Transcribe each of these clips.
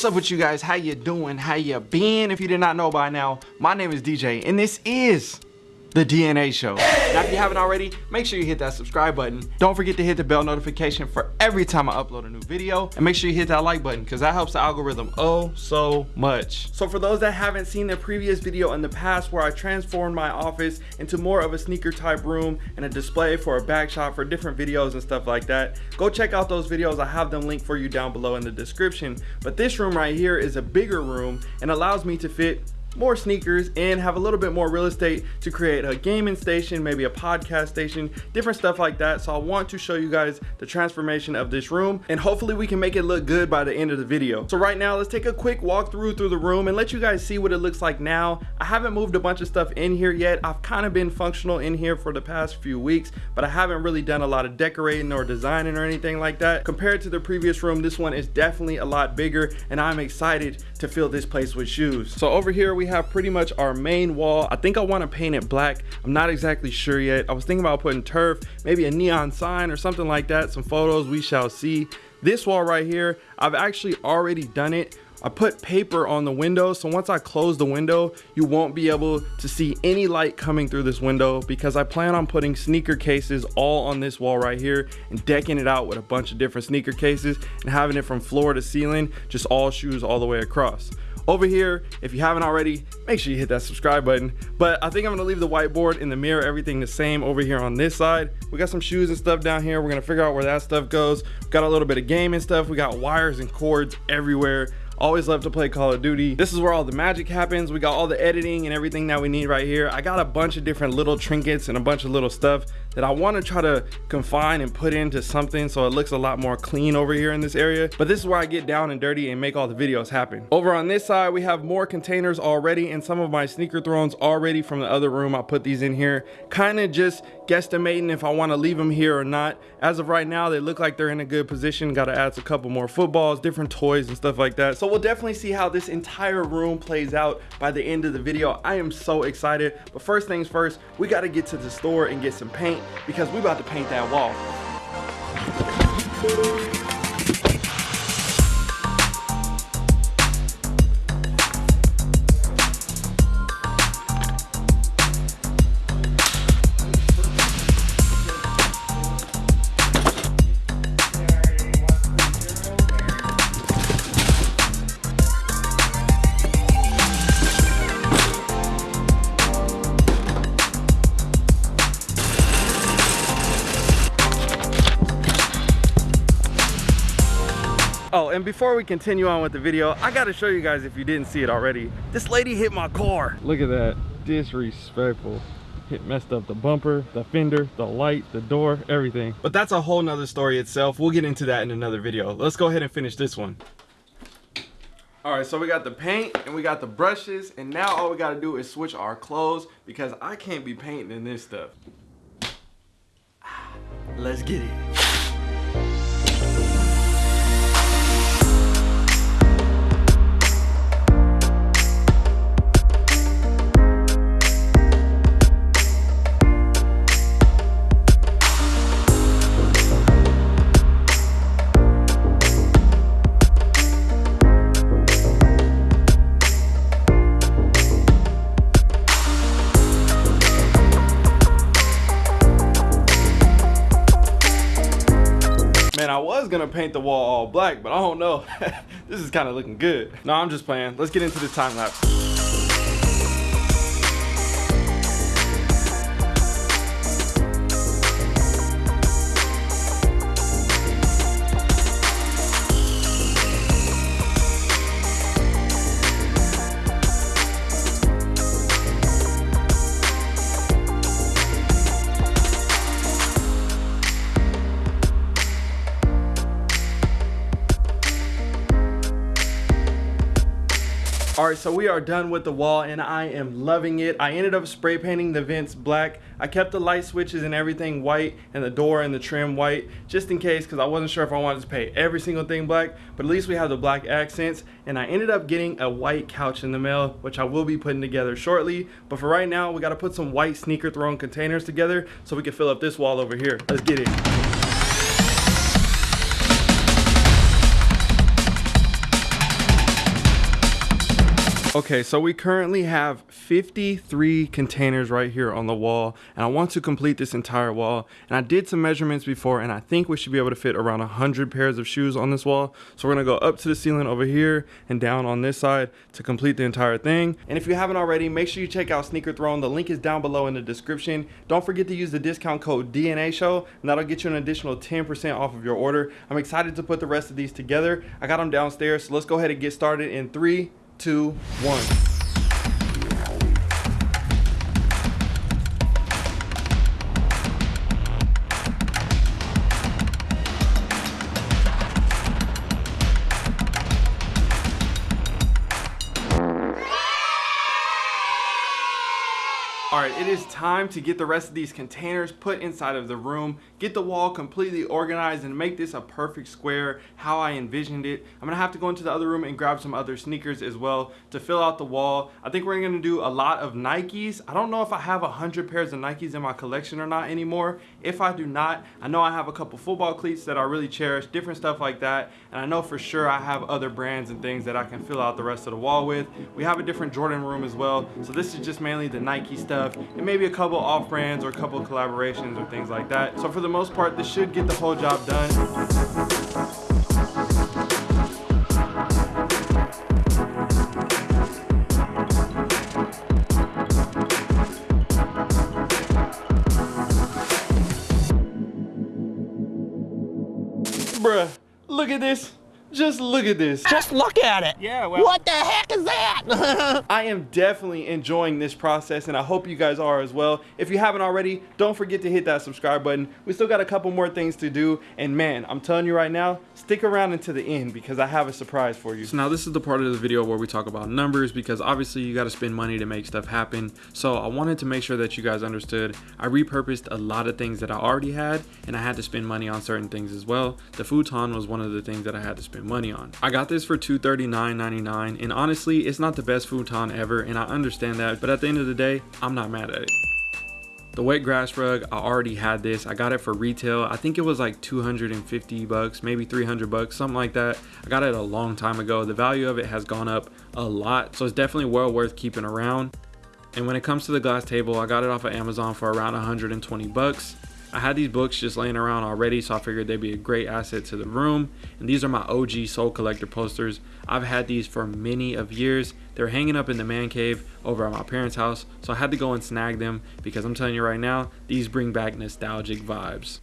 What's up with you guys? How you doing? How you been? If you did not know by now, my name is DJ and this is the DNA Show. Now, if you haven't already, make sure you hit that subscribe button. Don't forget to hit the bell notification for every time I upload a new video. And make sure you hit that like button because that helps the algorithm oh so much. So for those that haven't seen the previous video in the past where I transformed my office into more of a sneaker type room and a display for a back shot for different videos and stuff like that, go check out those videos. I have them linked for you down below in the description. But this room right here is a bigger room and allows me to fit more sneakers and have a little bit more real estate to create a gaming station maybe a podcast station different stuff like that. So i want to show you guys the transformation of this room and hopefully we can make it look good by the end of the video. So right now let's take a quick walk through through the room and let you guys see what it looks like now. I haven't moved a bunch of stuff in here yet. I've kind of been functional in here for the past few weeks but i haven't really done a lot of decorating or designing or anything like that. Compared to the previous room this one is definitely a lot bigger and i'm excited to fill this place with shoes so over here we have pretty much our main wall. I think I want to paint it black. I'm not exactly sure yet. I was thinking about putting turf, maybe a neon sign or something like that. Some photos, we shall see. This wall right here, I've actually already done it. I put paper on the window so once I close the window you won't be able to see any light coming through this window because I plan on putting sneaker cases all on this wall right here and decking it out with a bunch of different sneaker cases and having it from floor to ceiling just all shoes all the way across. Over here if you haven't already make sure you hit that subscribe button. But i think i'm gonna leave the whiteboard in the mirror everything the same over here on this side. We got some shoes and stuff down here. We're gonna figure out where that stuff goes. We got a little bit of gaming stuff. We got wires and cords everywhere always love to play call of duty. This is where all the magic happens. We got all the editing and everything that we need right here. I got a bunch of different little trinkets and a bunch of little stuff that i want to try to confine and put into something so it looks a lot more clean over here in this area. But this is where i get down and dirty and make all the videos happen. Over on this side we have more containers already and some of my sneaker thrones already from the other room i put these in here. Kind of just guesstimating if i want to leave them here or not as of right now they look like they're in a good position got to add a couple more footballs different toys and stuff like that so we'll definitely see how this entire room plays out by the end of the video. I am so excited. But first things first, we got to get to the store and get some paint because we about to paint that wall. And before we continue on with the video, I gotta show you guys if you didn't see it already. This lady hit my car. Look at that, disrespectful. It messed up the bumper, the fender, the light, the door, everything. But that's a whole nother story itself. We'll get into that in another video. Let's go ahead and finish this one. All right, so we got the paint and we got the brushes and now all we gotta do is switch our clothes because I can't be painting in this stuff. Let's get it. Gonna paint the wall all black, but I don't know. this is kind of looking good. No, I'm just playing. Let's get into this time lapse. All right, so we are done with the wall and I am loving it. I ended up spray painting the vents black. I kept the light switches and everything white and the door and the trim white just in case because I wasn't sure if I wanted to paint every single thing black, but at least we have the black accents. And I ended up getting a white couch in the mail, which I will be putting together shortly. But for right now, we got to put some white sneaker throne containers together so we can fill up this wall over here. Let's get it. Okay, so we currently have 53 containers right here on the wall, and I want to complete this entire wall. And I did some measurements before, and I think we should be able to fit around 100 pairs of shoes on this wall. So we're gonna go up to the ceiling over here and down on this side to complete the entire thing. And if you haven't already, make sure you check out Sneaker Throne. The link is down below in the description. Don't forget to use the discount code DNA Show, and that'll get you an additional 10% off of your order. I'm excited to put the rest of these together. I got them downstairs, so let's go ahead and get started in three, two, one. Is time to get the rest of these containers put inside of the room, get the wall completely organized and make this a perfect square how I envisioned it. I'm gonna have to go into the other room and grab some other sneakers as well to fill out the wall. I think we're gonna do a lot of Nikes. I don't know if I have a hundred pairs of Nikes in my collection or not anymore. If I do not, I know I have a couple football cleats that I really cherish, different stuff like that. And I know for sure I have other brands and things that I can fill out the rest of the wall with. We have a different Jordan room as well. So this is just mainly the Nike stuff and maybe a couple off brands or a couple collaborations or things like that. So for the most part, this should get the whole job done. Look at this. Just look at this. Just look at it. Yeah, well. What the heck is that? I am definitely enjoying this process and I hope you guys are as well. If you haven't already, don't forget to hit that subscribe button. We still got a couple more things to do and man, I'm telling you right now, stick around until the end because I have a surprise for you. So now this is the part of the video where we talk about numbers because obviously you got to spend money to make stuff happen. So I wanted to make sure that you guys understood. I repurposed a lot of things that I already had and I had to spend money on certain things as well. The futon was one of the things that I had to spend spend money on. I got this for $239.99 and honestly, it's not the best futon ever and I understand that, but at the end of the day, I'm not mad at it. The wet grass rug, I already had this. I got it for retail. I think it was like 250 bucks, maybe 300 bucks, something like that. I got it a long time ago. The value of it has gone up a lot, so it's definitely well worth keeping around. And when it comes to the glass table, I got it off of Amazon for around 120 bucks. I had these books just laying around already, so I figured they'd be a great asset to the room. And these are my OG Sole Collector posters. I've had these for many of years. They're hanging up in the man cave over at my parents' house, so I had to go and snag them because I'm telling you right now, these bring back nostalgic vibes.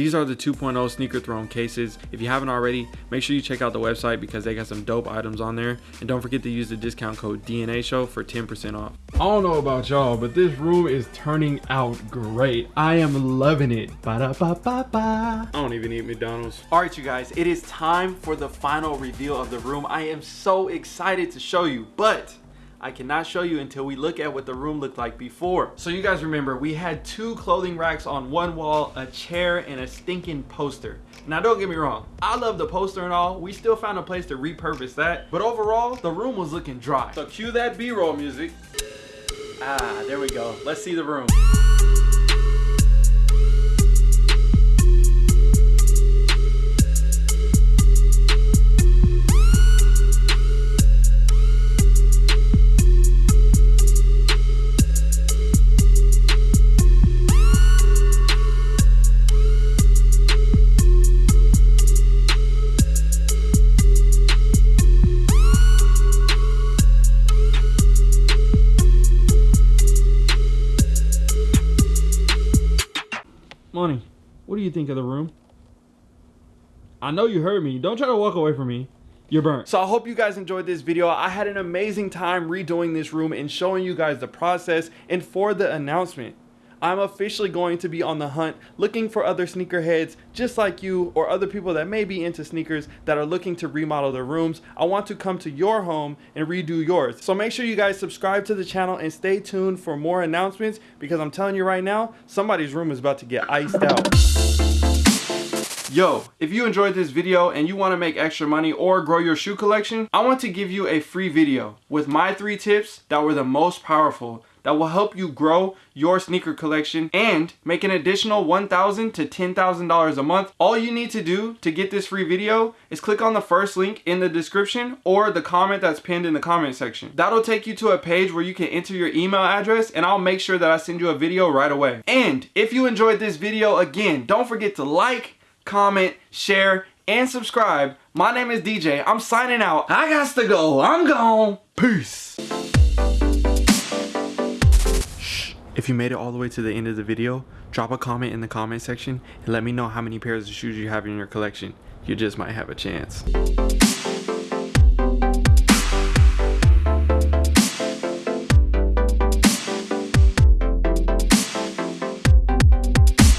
These are the 2.0 Sneaker Throne cases. If you haven't already, make sure you check out the website because they got some dope items on there. And don't forget to use the discount code DNA Show for 10% off. I don't know about y'all, but this room is turning out great. I am loving it. Ba -da -ba -ba -ba. I don't even eat McDonald's. All right, you guys, it is time for the final reveal of the room. I am so excited to show you, but I cannot show you until we look at what the room looked like before. So you guys remember, we had two clothing racks on one wall, a chair, and a stinking poster. Now don't get me wrong, I love the poster and all, we still found a place to repurpose that, but overall, the room was looking dry. So cue that B-roll music. Ah, there we go. Let's see the room. You think of the room? I know you heard me. Don't try to walk away from me. You're burnt. So I hope you guys enjoyed this video. I had an amazing time redoing this room and showing you guys the process and for the announcement. I'm officially going to be on the hunt looking for other sneakerheads just like you or other people that may be into sneakers that are looking to remodel their rooms. I want to come to your home and redo yours. So make sure you guys subscribe to the channel and stay tuned for more announcements because I'm telling you right now, somebody's room is about to get iced out. Yo, if you enjoyed this video and you want to make extra money or grow your shoe collection, I want to give you a free video with my three tips that were the most powerful that will help you grow your sneaker collection and make an additional 1,000 to $10,000 a month. All you need to do to get this free video is click on the first link in the description or the comment that's pinned in the comment section. That'll take you to a page where you can enter your email address and I'll make sure that I send you a video right away. And if you enjoyed this video, again, don't forget to like, comment, share, and subscribe. My name is DJ. I'm signing out. I got to go. I'm gone. Peace. Shh. If you made it all the way to the end of the video, drop a comment in the comment section and let me know how many pairs of shoes you have in your collection. You just might have a chance.